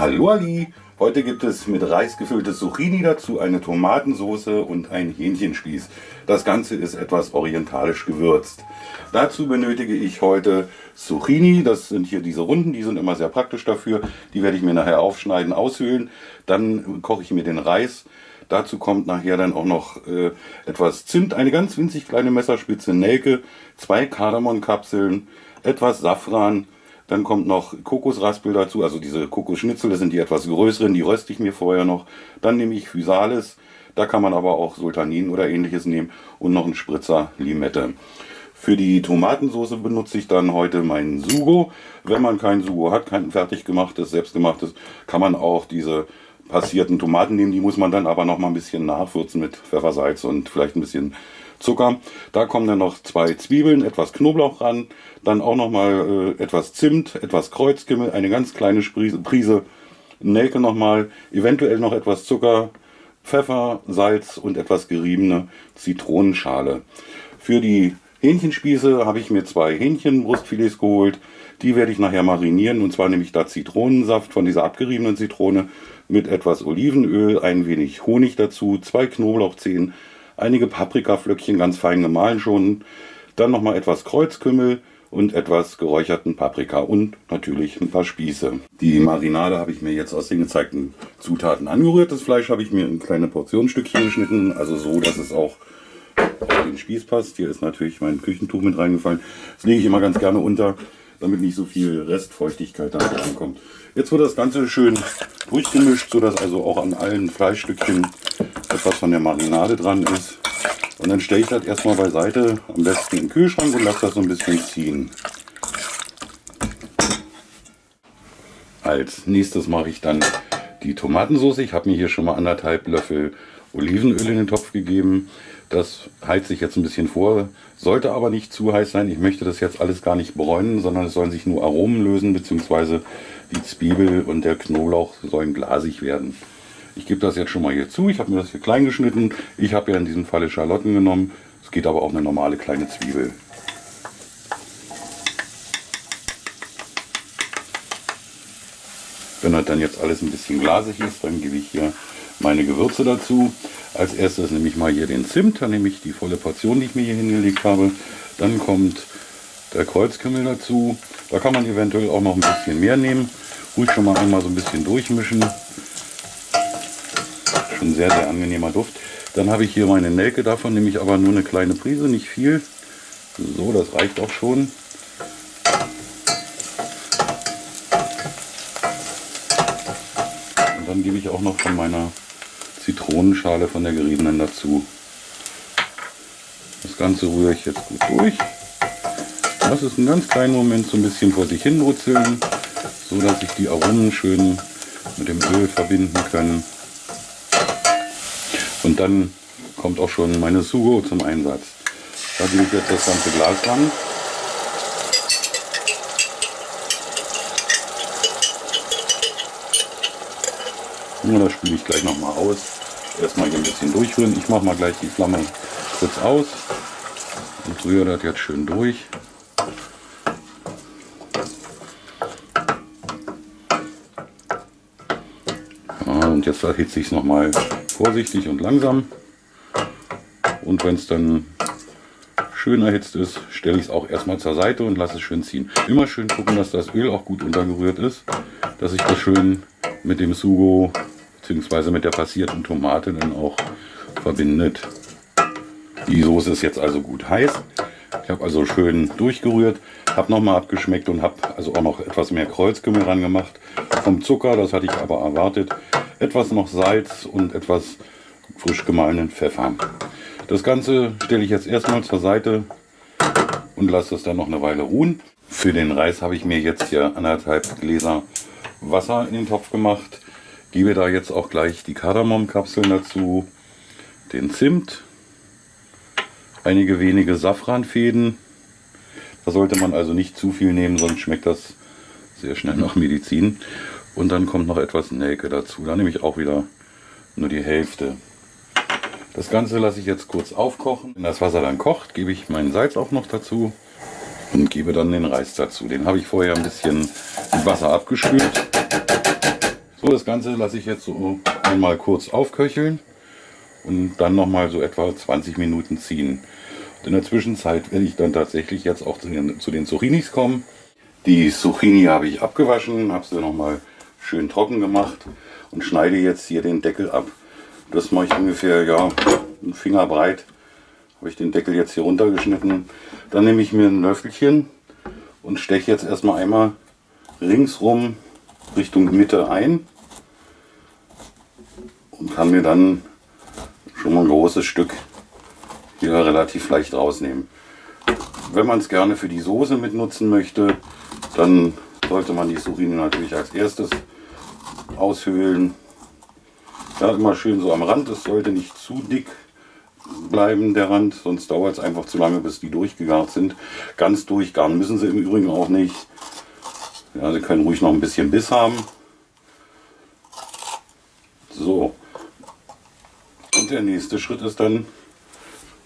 Hallo Ali! Heute gibt es mit Reis gefülltes Zucchini dazu, eine Tomatensauce und ein Hähnchenspieß. Das Ganze ist etwas orientalisch gewürzt. Dazu benötige ich heute Zucchini, das sind hier diese Runden, die sind immer sehr praktisch dafür. Die werde ich mir nachher aufschneiden, aushöhlen. Dann koche ich mir den Reis. Dazu kommt nachher dann auch noch äh, etwas Zimt, eine ganz winzig kleine Messerspitze Nelke, zwei Kardamonkapseln, etwas Safran, dann kommt noch Kokosraspel dazu, also diese Kokosschnitzel, das sind die etwas größeren, die röste ich mir vorher noch. Dann nehme ich Physalis, da kann man aber auch Sultanin oder ähnliches nehmen und noch einen Spritzer Limette. Für die Tomatensauce benutze ich dann heute meinen Sugo. Wenn man kein Sugo hat, kein fertig gemachtes, selbstgemachtes, kann man auch diese passierten Tomaten nehmen. Die muss man dann aber noch mal ein bisschen nachwürzen mit Pfeffersalz und vielleicht ein bisschen Zucker. Da kommen dann noch zwei Zwiebeln, etwas Knoblauch ran, dann auch noch mal äh, etwas Zimt, etwas Kreuzkümmel, eine ganz kleine Prise, Prise Nelke noch mal, eventuell noch etwas Zucker, Pfeffer, Salz und etwas geriebene Zitronenschale. Für die Hähnchenspieße habe ich mir zwei Hähnchenbrustfilets geholt. Die werde ich nachher marinieren und zwar nehme ich da Zitronensaft von dieser abgeriebenen Zitrone mit etwas Olivenöl, ein wenig Honig dazu, zwei Knoblauchzehen, einige Paprikaflöckchen ganz fein gemahlen schon, dann nochmal etwas Kreuzkümmel und etwas geräucherten Paprika und natürlich ein paar Spieße. Die Marinade habe ich mir jetzt aus den gezeigten Zutaten angerührt. Das Fleisch habe ich mir in kleine Portionsstückchen geschnitten, also so, dass es auch auf den Spieß passt. Hier ist natürlich mein Küchentuch mit reingefallen. Das lege ich immer ganz gerne unter, damit nicht so viel Restfeuchtigkeit da ankommt. Jetzt wird das Ganze schön durchgemischt, sodass also auch an allen Fleischstückchen etwas von der Marinade dran ist. Und dann stelle ich das erstmal beiseite, am besten im Kühlschrank und lasse das so ein bisschen ziehen. Als nächstes mache ich dann die Tomatensauce. Ich habe mir hier schon mal anderthalb Löffel Olivenöl in den Topf gegeben. Das heizt sich jetzt ein bisschen vor, sollte aber nicht zu heiß sein. Ich möchte das jetzt alles gar nicht bräunen, sondern es sollen sich nur Aromen lösen, beziehungsweise die Zwiebel und der Knoblauch sollen glasig werden. Ich gebe das jetzt schon mal hier zu. Ich habe mir das hier klein geschnitten. Ich habe ja in diesem Falle Schalotten genommen. Es geht aber auch eine normale kleine Zwiebel. Wenn das dann jetzt alles ein bisschen glasig ist, dann gebe ich hier meine Gewürze dazu. Als erstes nehme ich mal hier den Zimt, dann nehme ich die volle Portion, die ich mir hier hingelegt habe. Dann kommt der Kreuzkümmel dazu. Da kann man eventuell auch noch ein bisschen mehr nehmen. Ruhig schon mal einmal so ein bisschen durchmischen. Schon sehr, sehr angenehmer Duft. Dann habe ich hier meine Nelke, davon nehme ich aber nur eine kleine Prise, nicht viel. So, das reicht auch schon. Und dann gebe ich auch noch von meiner Zitronenschale von der geriebenen dazu. Das Ganze rühre ich jetzt gut durch. Lass es einen ganz kleinen Moment so ein bisschen vor sich hin brutzeln, so dass sich die Aromen schön mit dem Öl verbinden können. Und dann kommt auch schon meine Sugo zum Einsatz. Da gebe ich jetzt das ganze Glas ran. Ja, das spüle ich gleich noch mal aus. Erstmal hier ein bisschen durchrühren. Ich mache mal gleich die Flamme kurz aus und rühre das jetzt schön durch. und jetzt erhitze ich es nochmal vorsichtig und langsam. Und wenn es dann schön erhitzt ist, stelle ich es auch erstmal zur Seite und lasse es schön ziehen. Immer schön gucken, dass das Öl auch gut untergerührt ist, dass sich das schön mit dem Sugo bzw. mit der passierten Tomate dann auch verbindet. Die Soße ist jetzt also gut heiß. Ich habe also schön durchgerührt, habe nochmal abgeschmeckt und habe also auch noch etwas mehr Kreuzkümmel ran gemacht. Vom Zucker, das hatte ich aber erwartet, etwas noch Salz und etwas frisch gemahlenen Pfeffer. Das Ganze stelle ich jetzt erstmal zur Seite und lasse es dann noch eine Weile ruhen. Für den Reis habe ich mir jetzt hier anderthalb Gläser Wasser in den Topf gemacht. Gebe da jetzt auch gleich die Kardamomkapseln dazu, den Zimt, einige wenige Safranfäden. Da sollte man also nicht zu viel nehmen, sonst schmeckt das sehr schnell nach Medizin. Und dann kommt noch etwas Nelke dazu. Da nehme ich auch wieder nur die Hälfte. Das Ganze lasse ich jetzt kurz aufkochen. Wenn das Wasser dann kocht, gebe ich meinen Salz auch noch dazu und gebe dann den Reis dazu. Den habe ich vorher ein bisschen mit Wasser abgespült. So, das Ganze lasse ich jetzt so einmal kurz aufköcheln und dann nochmal so etwa 20 Minuten ziehen. Und in der Zwischenzeit werde ich dann tatsächlich jetzt auch zu den, zu den Zucchinis kommen. Die Zucchini habe ich abgewaschen, habe sie nochmal schön trocken gemacht und schneide jetzt hier den Deckel ab. Das mache ich ungefähr ja, einen Finger breit. Habe ich den Deckel jetzt hier runtergeschnitten. Dann nehme ich mir ein Löffelchen und steche jetzt erstmal einmal ringsrum Richtung Mitte ein und kann mir dann schon mal ein großes Stück hier relativ leicht rausnehmen. Wenn man es gerne für die Soße mit nutzen möchte, dann sollte man die Surine natürlich als erstes aushöhlen. Ja, immer schön so am Rand, es sollte nicht zu dick bleiben, der Rand, sonst dauert es einfach zu lange, bis die durchgegart sind. Ganz durchgaren müssen sie im Übrigen auch nicht. Ja, sie können ruhig noch ein bisschen Biss haben. So. Und der nächste Schritt ist dann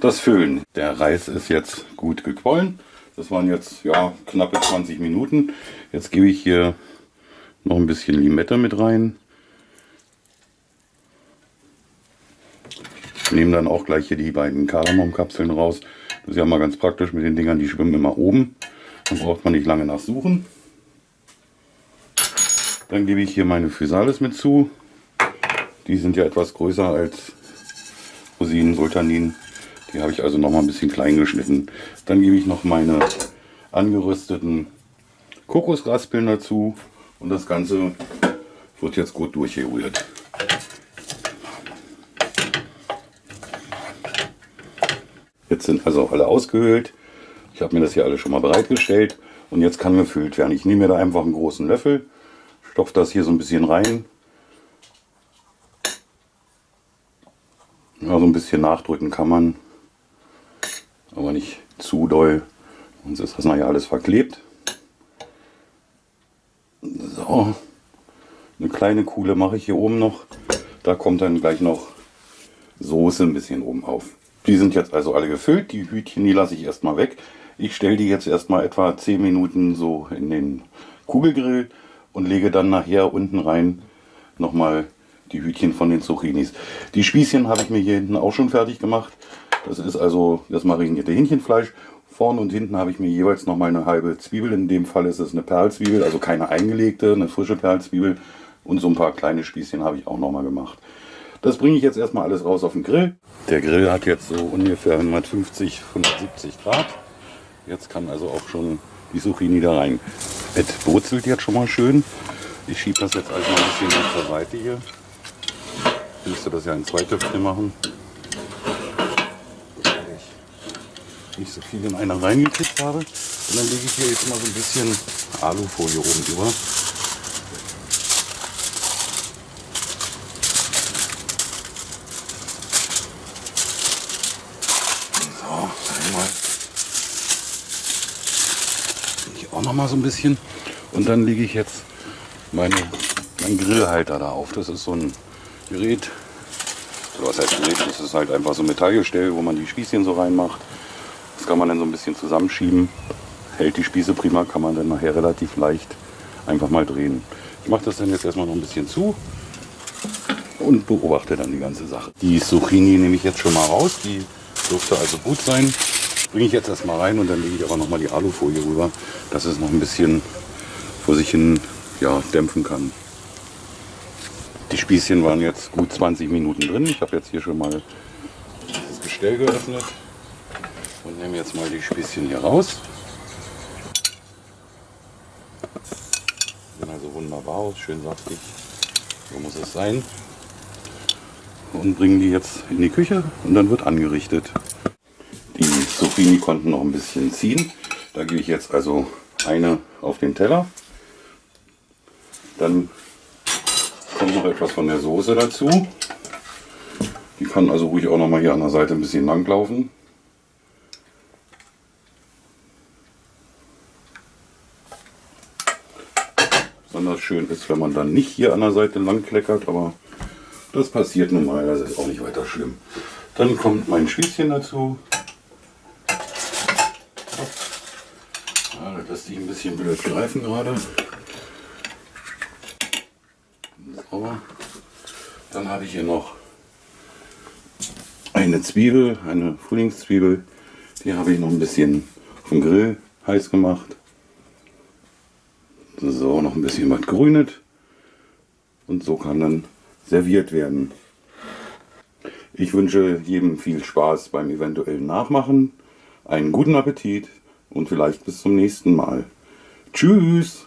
das Füllen. Der Reis ist jetzt gut gequollen. Das waren jetzt ja knappe 20 Minuten. Jetzt gebe ich hier noch ein bisschen Limette mit rein. Nehme dann auch gleich hier die beiden Kardamomkapseln raus. Das ist ja mal ganz praktisch mit den Dingern, die schwimmen immer oben. Dann braucht man nicht lange nachsuchen. Dann gebe ich hier meine Physalis mit zu. Die sind ja etwas größer als Rosinen, Sultanin. Die habe ich also noch mal ein bisschen klein geschnitten. Dann gebe ich noch meine angerösteten Kokosraspeln dazu und das Ganze wird jetzt gut durchgerührt. Jetzt sind also alle ausgehöhlt. Ich habe mir das hier alles schon mal bereitgestellt und jetzt kann gefüllt werden. Ich nehme mir da einfach einen großen Löffel, stopfe das hier so ein bisschen rein. Ja, so ein bisschen nachdrücken kann man, aber nicht zu doll, sonst ist das nachher alles verklebt. So, eine kleine Kuhle mache ich hier oben noch. Da kommt dann gleich noch Soße ein bisschen oben auf. Die sind jetzt also alle gefüllt. Die Hütchen, die lasse ich erstmal weg. Ich stelle die jetzt erstmal etwa 10 Minuten so in den Kugelgrill und lege dann nachher unten rein nochmal die Hütchen von den Zucchinis. Die Spießchen habe ich mir hier hinten auch schon fertig gemacht. Das ist also das marinierte Hähnchenfleisch. Vorne und hinten habe ich mir jeweils nochmal eine halbe Zwiebel. In dem Fall ist es eine Perlzwiebel, also keine eingelegte, eine frische Perlzwiebel. Und so ein paar kleine Spießchen habe ich auch nochmal gemacht. Das bringe ich jetzt erstmal alles raus auf den Grill. Der Grill hat jetzt so ungefähr 150, 170 Grad. Jetzt kann also auch schon die Zucchini da rein. Es brutzelt jetzt schon mal schön. Ich schiebe das jetzt also ein bisschen zur Seite hier. Ich müsste das ja in zwei Töpfe machen. nicht so viel in einer reingekriegt habe. Und dann lege ich hier jetzt mal so ein bisschen Alufolie oben drüber. So, einmal. Ich auch noch mal so ein bisschen. Und dann lege ich jetzt meine, meinen Grillhalter da auf. Das ist so ein Gerät. Oder was heißt Gerät? Das ist halt einfach so ein Metallgestell, wo man die Spießchen so reinmacht. Das kann man dann so ein bisschen zusammenschieben. Hält die Spieße prima, kann man dann nachher relativ leicht einfach mal drehen. Ich mache das dann jetzt erstmal noch ein bisschen zu und beobachte dann die ganze Sache. Die Zucchini nehme ich jetzt schon mal raus. Die dürfte also gut sein. Bringe ich jetzt erstmal rein und dann lege ich aber noch mal die Alufolie rüber, dass es noch ein bisschen vor sich hin ja, dämpfen kann. Die Spießchen waren jetzt gut 20 Minuten drin. Ich habe jetzt hier schon mal das Gestell geöffnet und nehme jetzt mal die Spießchen hier raus. Sehen also wunderbar aus, schön saftig. So muss es sein. Und bringen die jetzt in die Küche und dann wird angerichtet. Zucchini konnten noch ein bisschen ziehen. Da gebe ich jetzt also eine auf den Teller. Dann kommt noch etwas von der Soße dazu. Die kann also ruhig auch noch mal hier an der Seite ein bisschen lang laufen. Besonders schön ist, wenn man dann nicht hier an der Seite lang kleckert, aber das passiert normalerweise, ist auch nicht weiter schlimm. Dann kommt mein Spießchen dazu. Ja, das lässt sich ein bisschen blöd greifen gerade. So. Dann habe ich hier noch eine Zwiebel, eine Frühlingszwiebel. Die habe ich noch ein bisschen vom Grill heiß gemacht. So, noch ein bisschen was grünet. Und so kann dann serviert werden. Ich wünsche jedem viel Spaß beim eventuellen Nachmachen, einen guten Appetit und vielleicht bis zum nächsten Mal. Tschüss!